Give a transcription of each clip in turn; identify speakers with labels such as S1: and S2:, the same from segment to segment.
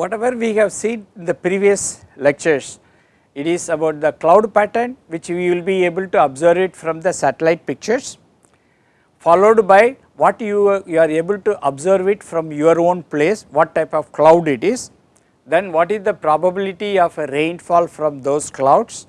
S1: whatever we have seen in the previous lectures, it is about the cloud pattern which we will be able to observe it from the satellite pictures followed by what you, you are able to observe it from your own place, what type of cloud it is, then what is the probability of a rainfall from those clouds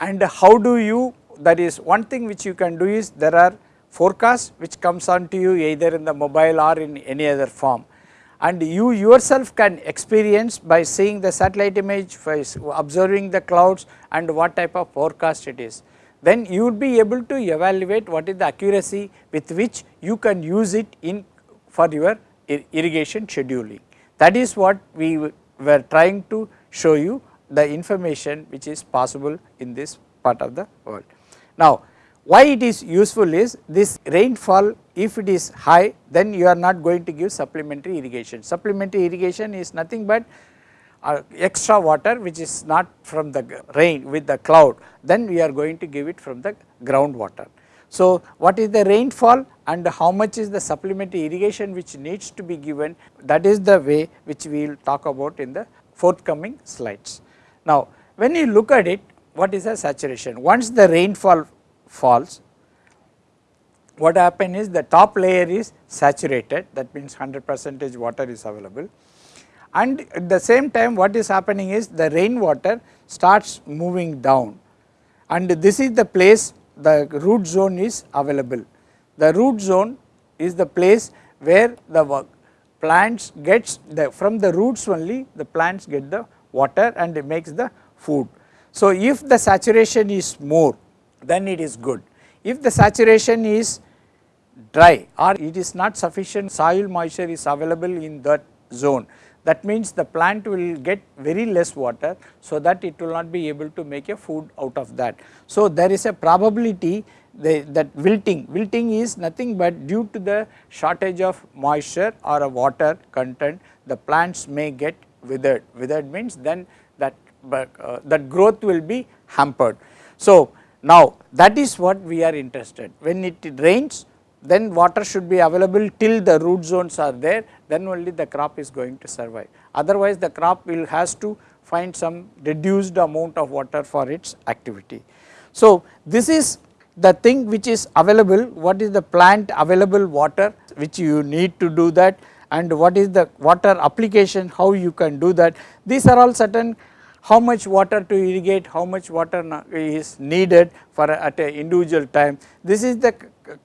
S1: and how do you that is one thing which you can do is there are forecasts which comes on to you either in the mobile or in any other form and you yourself can experience by seeing the satellite image, observing the clouds and what type of forecast it is. Then you would be able to evaluate what is the accuracy with which you can use it in for your irrigation scheduling. That is what we were trying to show you the information which is possible in this part of the world. Now, why it is useful is this rainfall if it is high then you are not going to give supplementary irrigation. Supplementary irrigation is nothing but uh, extra water which is not from the rain with the cloud then we are going to give it from the groundwater. So, what is the rainfall and how much is the supplementary irrigation which needs to be given that is the way which we will talk about in the forthcoming slides. Now, when you look at it what is the saturation once the rainfall falls what happen is the top layer is saturated that means 100 percentage water is available and at the same time what is happening is the rainwater starts moving down and this is the place the root zone is available. The root zone is the place where the plants gets the from the roots only the plants get the water and it makes the food. So, if the saturation is more then it is good. If the saturation is dry or it is not sufficient soil moisture is available in that zone that means the plant will get very less water so that it will not be able to make a food out of that. So, there is a probability that wilting, wilting is nothing but due to the shortage of moisture or a water content the plants may get withered, withered means then that uh, that growth will be hampered. So, now that is what we are interested when it rains then water should be available till the root zones are there then only the crop is going to survive. Otherwise the crop will has to find some reduced amount of water for its activity. So this is the thing which is available what is the plant available water which you need to do that and what is the water application how you can do that these are all certain how much water to irrigate how much water is needed for at an individual time this is the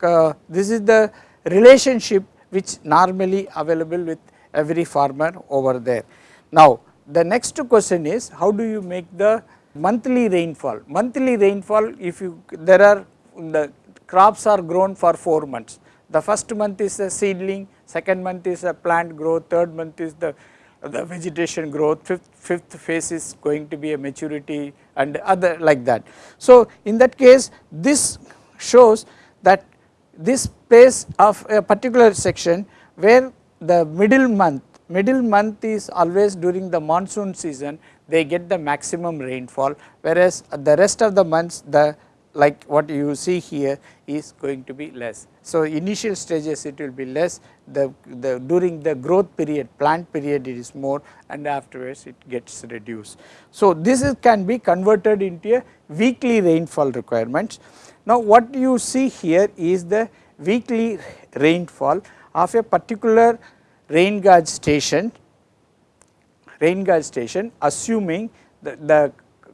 S1: uh, this is the relationship which normally available with every farmer over there. Now the next question is how do you make the monthly rainfall? Monthly rainfall if you there are the crops are grown for 4 months. The first month is a seedling, second month is a plant growth, third month is the the vegetation growth, fifth, fifth phase is going to be a maturity and other like that. So in that case this shows that this place of a particular section where the middle month, middle month is always during the monsoon season they get the maximum rainfall whereas the rest of the months the like what you see here is going to be less. So initial stages it will be less the, the during the growth period plant period it is more and afterwards it gets reduced. So this is, can be converted into a weekly rainfall requirements now, what you see here is the weekly rainfall of a particular rain gauge station, rain gauge station assuming the, the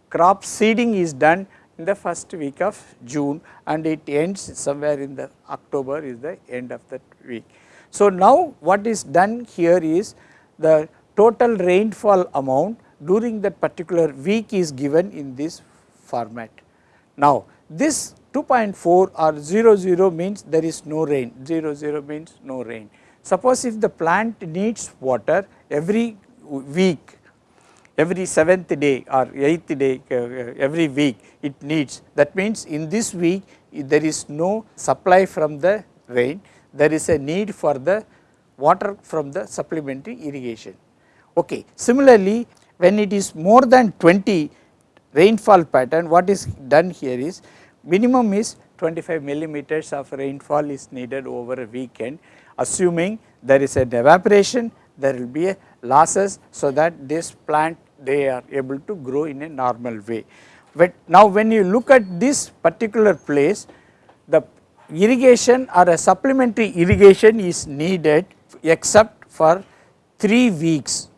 S1: crop seeding is done in the first week of June and it ends somewhere in the October is the end of that week. So, now what is done here is the total rainfall amount during that particular week is given in this format. Now, this 2.4 or 0 0 means there is no rain 0 0 means no rain. Suppose if the plant needs water every week every 7th day or 8th day uh, every week it needs that means in this week there is no supply from the rain there is a need for the water from the supplementary irrigation. Okay. Similarly, when it is more than 20 rainfall pattern what is done here is minimum is 25 millimeters of rainfall is needed over a weekend assuming there is an evaporation there will be a losses so that this plant they are able to grow in a normal way. But now when you look at this particular place the irrigation or a supplementary irrigation is needed except for 3 weeks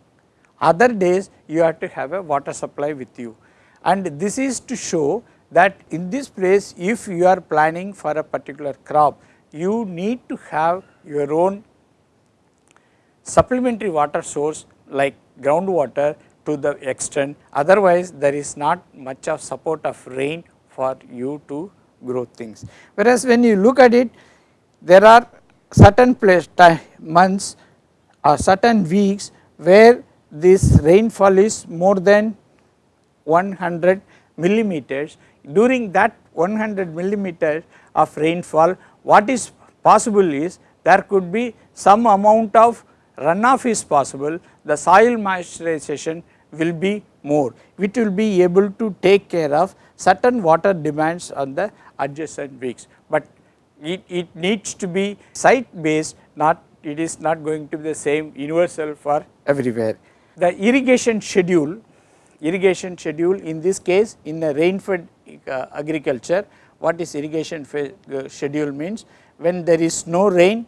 S1: other days you have to have a water supply with you and this is to show that in this place if you are planning for a particular crop you need to have your own supplementary water source like groundwater to the extent otherwise there is not much of support of rain for you to grow things. Whereas when you look at it there are certain place time months or certain weeks where this rainfall is more than 100 millimeters. During that 100 millimeters of rainfall what is possible is there could be some amount of runoff is possible, the soil moisturization will be more, which will be able to take care of certain water demands on the adjacent weeks, but it, it needs to be site based not it is not going to be the same universal for everywhere. The irrigation schedule, irrigation schedule in this case in the rain fed uh, agriculture what is irrigation uh, schedule means when there is no rain,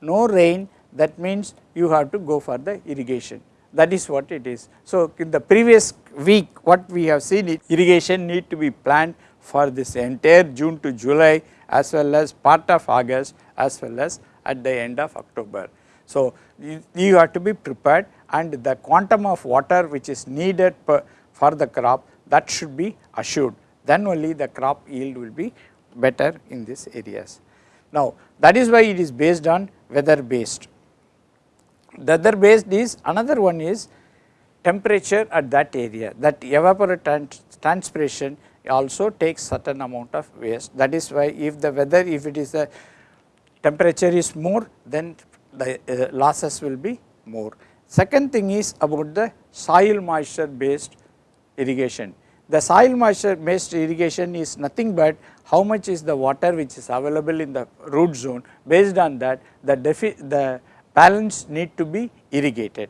S1: no rain that means you have to go for the irrigation that is what it is. So, in the previous week what we have seen is irrigation need to be planned for this entire June to July as well as part of August as well as at the end of October. So, you, you have to be prepared and the quantum of water which is needed per, for the crop that should be assured then only the crop yield will be better in these areas. Now, that is why it is based on weather based. The other based is another one is temperature at that area that evapotranspiration also takes certain amount of waste that is why if the weather if it is a temperature is more then the uh, losses will be more. Second thing is about the soil moisture based irrigation. The soil moisture based irrigation is nothing but how much is the water which is available in the root zone based on that the, the balance need to be irrigated.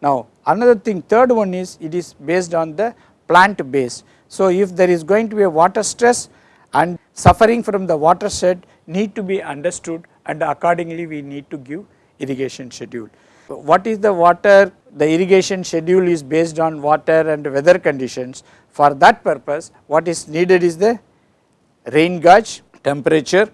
S1: Now another thing third one is it is based on the plant base. So if there is going to be a water stress and suffering from the water shed need to be understood and accordingly we need to give irrigation schedule. What is the water the irrigation schedule is based on water and weather conditions for that purpose what is needed is the rain gauge temperature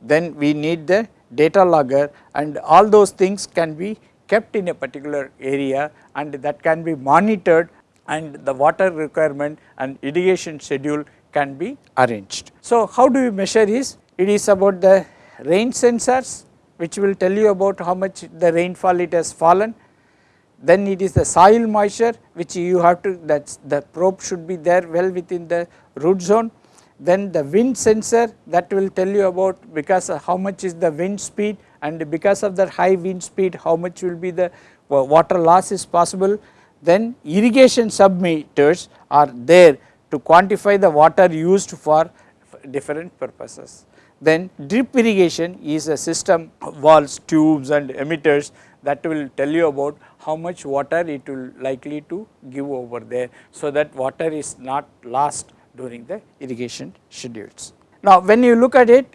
S1: then we need the data logger and all those things can be kept in a particular area and that can be monitored and the water requirement and irrigation schedule can be arranged. So, how do you measure is it is about the rain sensors which will tell you about how much the rainfall it has fallen. Then it is the soil moisture which you have to that the probe should be there well within the root zone then the wind sensor that will tell you about because how much is the wind speed and because of the high wind speed how much will be the water loss is possible. Then irrigation submeters are there to quantify the water used for different purposes. Then drip irrigation is a system valves, tubes and emitters that will tell you about how much water it will likely to give over there. So, that water is not lost during the irrigation schedules. Now, when you look at it,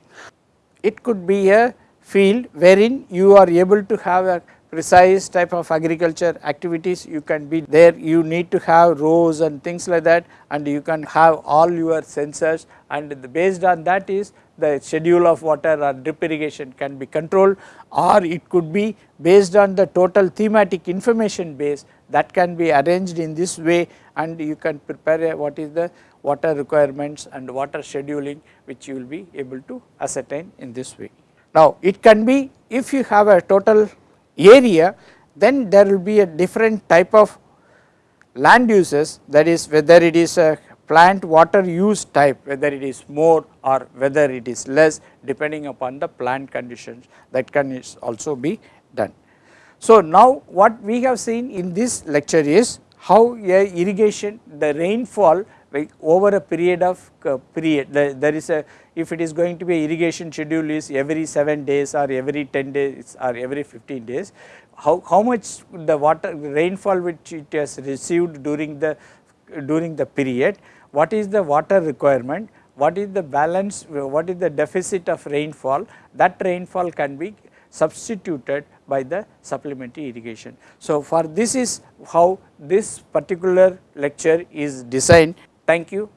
S1: it could be a field wherein you are able to have a precise type of agriculture activities. You can be there you need to have rows and things like that and you can have all your sensors. And based on that is the schedule of water or drip irrigation can be controlled or it could be based on the total thematic information base that can be arranged in this way. And you can prepare what is the water requirements and water scheduling which you will be able to ascertain in this way. Now it can be if you have a total area then there will be a different type of land uses that is whether it is a plant water use type whether it is more or whether it is less depending upon the plant conditions that can also be done. So now what we have seen in this lecture is how a irrigation the rainfall like over a period of uh, period there is a if it is going to be irrigation schedule is every 7 days or every 10 days or every 15 days how, how much the water rainfall which it has received during the during the period what is the water requirement what is the balance what is the deficit of rainfall that rainfall can be substituted by the supplementary irrigation. So, for this is how this particular lecture is designed. Thank you.